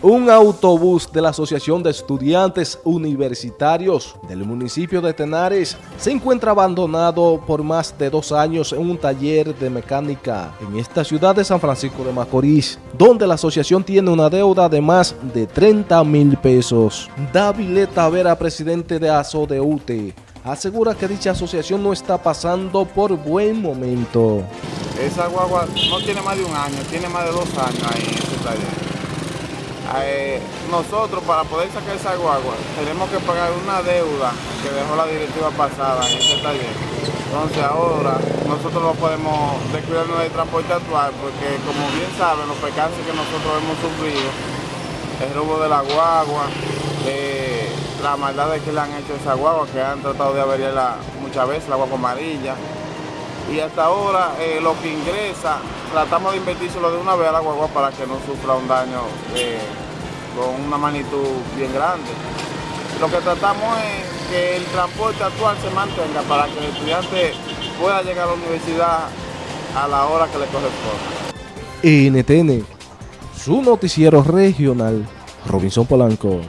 Un autobús de la Asociación de Estudiantes Universitarios del municipio de Tenares se encuentra abandonado por más de dos años en un taller de mecánica en esta ciudad de San Francisco de Macorís, donde la asociación tiene una deuda de más de 30 mil pesos. David Tavera, presidente de ASODEUTE, asegura que dicha asociación no está pasando por buen momento. Esa guagua no tiene más de un año, tiene más de dos años ahí en ese taller. Eh, nosotros para poder sacar esa guagua tenemos que pagar una deuda que dejó la directiva pasada en ese taller. Entonces ahora nosotros no podemos descuidarnos del transporte actual porque como bien saben los percances que nosotros hemos sufrido, el robo de la guagua, eh, la maldad que le han hecho esa guagua, que han tratado de averiarla muchas veces, la guagua amarilla. Y hasta ahora eh, lo que ingresa, tratamos de invertírselo de una vez a la guagua para que no sufra un daño eh, con una magnitud bien grande. Lo que tratamos es que el transporte actual se mantenga para que el estudiante pueda llegar a la universidad a la hora que le corresponde. NTN, su noticiero regional, Robinson Polanco.